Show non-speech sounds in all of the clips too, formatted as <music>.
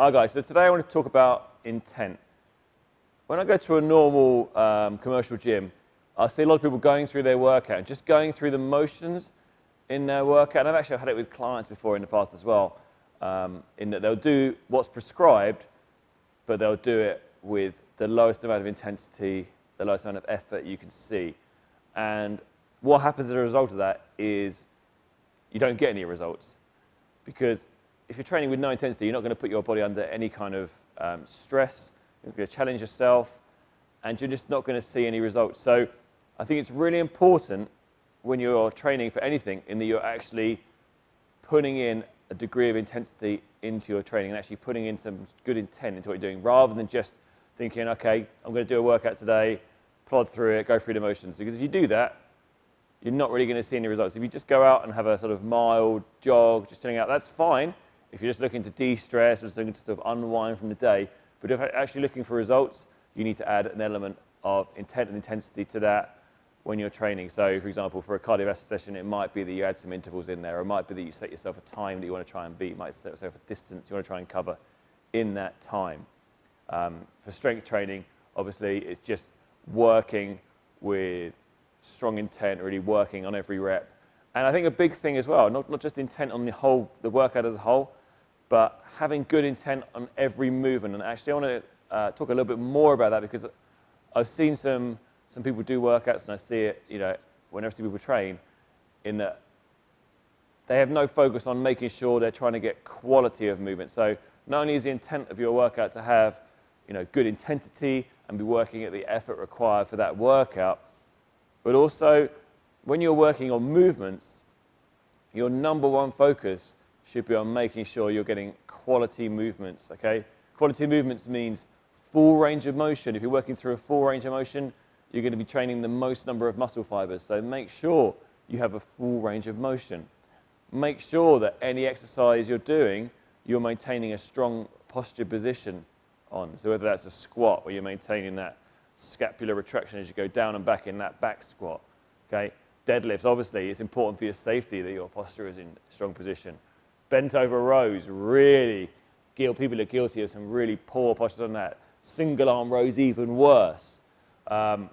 Hi guys, so today I want to talk about intent. When I go to a normal um, commercial gym, I see a lot of people going through their workout, just going through the motions in their workout. And I've actually had it with clients before in the past as well, um, in that they'll do what's prescribed, but they'll do it with the lowest amount of intensity, the lowest amount of effort you can see. And what happens as a result of that is you don't get any results. Because if you're training with no intensity, you're not going to put your body under any kind of um, stress. You're going to challenge yourself, and you're just not going to see any results. So I think it's really important when you're training for anything in that you're actually putting in a degree of intensity into your training and actually putting in some good intent into what you're doing rather than just thinking, okay, I'm going to do a workout today, plod through it, go through the motions. Because if you do that, you're not really going to see any results. If you just go out and have a sort of mild jog, just chilling out, that's fine. If you're just looking to de-stress, just looking to sort of unwind from the day, but if you're actually looking for results, you need to add an element of intent and intensity to that when you're training. So, for example, for a cardiovascular session, it might be that you add some intervals in there, or it might be that you set yourself a time that you want to try and beat, you might set yourself a distance you want to try and cover in that time. Um, for strength training, obviously, it's just working with strong intent, really working on every rep. And I think a big thing as well, not, not just intent on the whole, the workout as a whole, but having good intent on every movement. And actually, I want to uh, talk a little bit more about that because I've seen some, some people do workouts and I see it, you know, whenever I see people train, in that they have no focus on making sure they're trying to get quality of movement. So not only is the intent of your workout to have, you know, good intensity and be working at the effort required for that workout, but also when you're working on movements, your number one focus should be on making sure you're getting quality movements, okay? Quality movements means full range of motion. If you're working through a full range of motion, you're going to be training the most number of muscle fibers. So make sure you have a full range of motion. Make sure that any exercise you're doing, you're maintaining a strong posture position on. So whether that's a squat where you're maintaining that scapular retraction as you go down and back in that back squat, okay? Deadlifts, obviously, it's important for your safety that your posture is in strong position bent over rows, really, people are guilty of some really poor postures on that. Single arm rows, even worse. Um,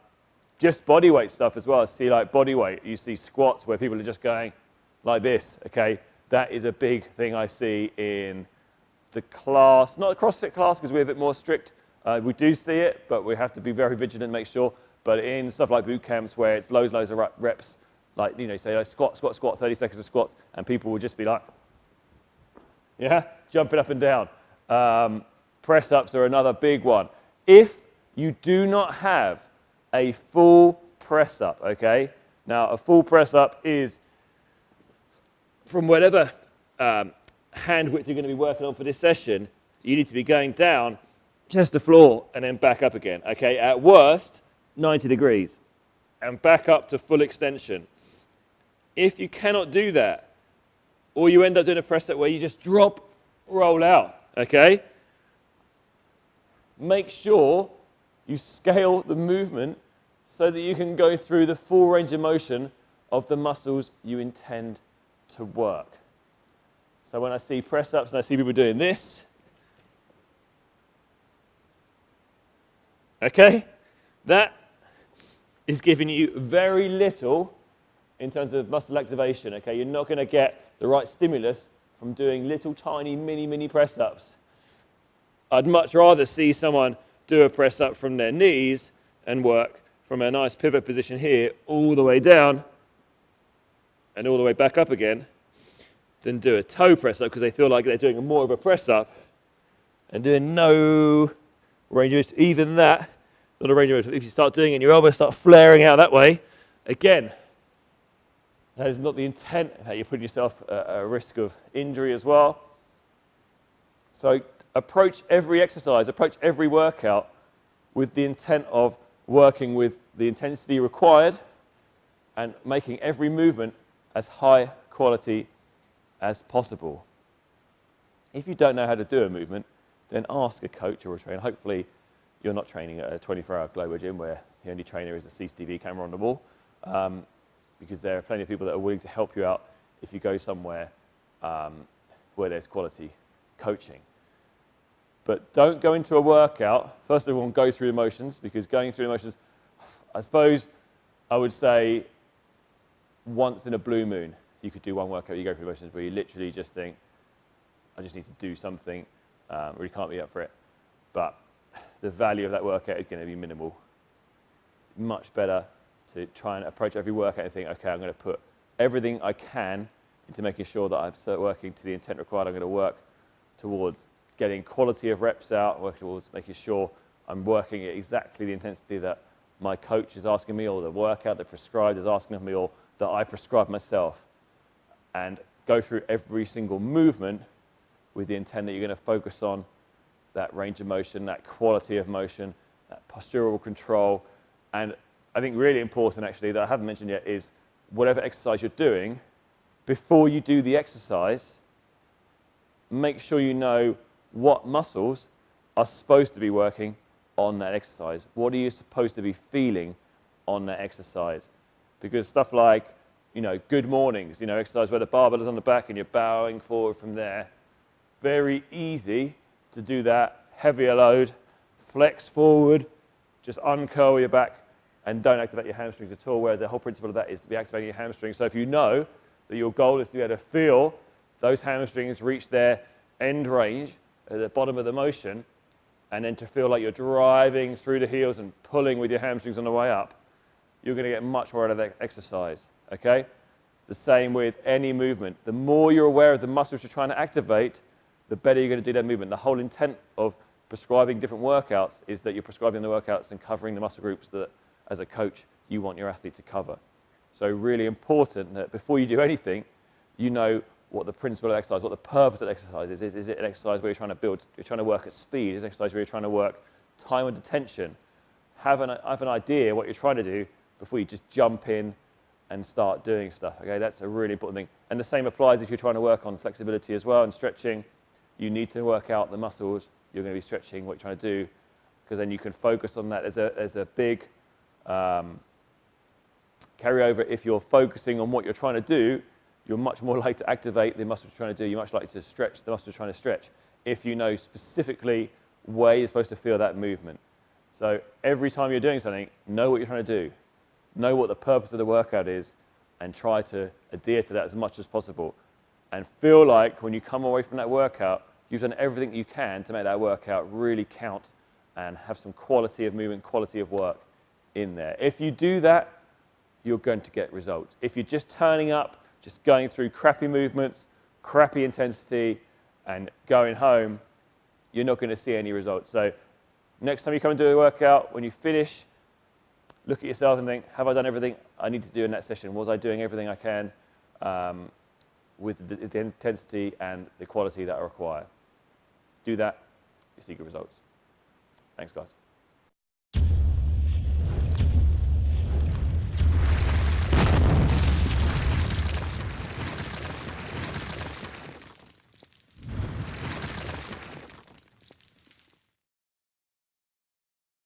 just body weight stuff as well. See, like body weight, you see squats where people are just going like this, okay? That is a big thing I see in the class, not the CrossFit class because we're a bit more strict. Uh, we do see it, but we have to be very vigilant, make sure. But in stuff like boot camps where it's loads, loads of reps, like, you know, say like squat, squat, squat, 30 seconds of squats, and people will just be like, yeah, jumping up and down. Um, press ups are another big one. If you do not have a full press up, okay? Now, a full press up is from whatever um, hand width you're going to be working on for this session, you need to be going down chest to floor and then back up again, okay? At worst, 90 degrees and back up to full extension. If you cannot do that, or you end up doing a press up where you just drop, roll out, okay? Make sure you scale the movement so that you can go through the full range of motion of the muscles you intend to work. So when I see press ups and I see people doing this, okay, that is giving you very little in terms of muscle activation, okay? You're not going to get the right stimulus from doing little tiny mini mini press ups. I'd much rather see someone do a press up from their knees and work from a nice pivot position here all the way down and all the way back up again than do a toe press up because they feel like they're doing more of a press up and doing no range of. Even that, not a range of. If you start doing it and your elbows start flaring out that way, again, that is not the intent that you're putting yourself at a risk of injury as well. So approach every exercise, approach every workout with the intent of working with the intensity required and making every movement as high quality as possible. If you don't know how to do a movement, then ask a coach or a trainer. Hopefully, you're not training at a 24-hour Globo gym where the only trainer is a CCTV camera on the wall. Um, because there are plenty of people that are willing to help you out if you go somewhere um, where there's quality coaching. But don't go into a workout. First of all, go through the motions because going through the motions, I suppose I would say once in a blue moon, you could do one workout, you go through the motions where you literally just think, I just need to do something, um, really can't be up for it. But the value of that workout is going to be minimal. Much better to try and approach every workout and think, okay, I'm going to put everything I can into making sure that I'm working to the intent required. I'm going to work towards getting quality of reps out, working towards making sure I'm working at exactly the intensity that my coach is asking me or the workout that prescribed is asking of me or that I prescribe myself. And go through every single movement with the intent that you're going to focus on that range of motion, that quality of motion, that postural control. And I think really important actually that I haven't mentioned yet is whatever exercise you're doing, before you do the exercise, make sure you know what muscles are supposed to be working on that exercise. What are you supposed to be feeling on that exercise? Because stuff like, you know, good mornings, you know, exercise where the barbell is on the back and you're bowing forward from there. Very easy to do that, heavier load, flex forward, just uncurl your back and don't activate your hamstrings at all, where the whole principle of that is to be activating your hamstrings. So if you know that your goal is to be able to feel those hamstrings reach their end range at the bottom of the motion, and then to feel like you're driving through the heels and pulling with your hamstrings on the way up, you're going to get much more out of that exercise, okay? The same with any movement. The more you're aware of the muscles you're trying to activate, the better you're going to do that movement. The whole intent of prescribing different workouts is that you're prescribing the workouts and covering the muscle groups that, as a coach, you want your athlete to cover. So really important that before you do anything, you know what the principle of exercise, what the purpose of exercise is. Is, is it an exercise where you're trying to build, you're trying to work at speed? Is it an exercise where you're trying to work time under tension? Have an, have an idea what you're trying to do before you just jump in and start doing stuff. Okay, that's a really important thing. And the same applies if you're trying to work on flexibility as well and stretching. You need to work out the muscles you're going to be stretching, what you're trying to do, because then you can focus on that. There's a, there's a big um, carryover if you're focusing on what you're trying to do you're much more <laughs> likely to activate the muscles you're trying to do. You're much likely to stretch the muscles you're trying to stretch if you know specifically where you're supposed to feel that movement. So every time you're doing something, know what you're trying to do. Know what the purpose of the workout is and try to adhere to that as much as possible. And feel like when you come away from that workout, you've done everything you can to make that workout really count and have some quality of movement, quality of work in there. If you do that, you're going to get results. If you're just turning up just going through crappy movements, crappy intensity, and going home, you're not going to see any results. So next time you come and do a workout, when you finish, look at yourself and think, have I done everything I need to do in that session? Was I doing everything I can um, with the, the, intensity and the quality that I require? Do that, you see good results. Thanks, guys.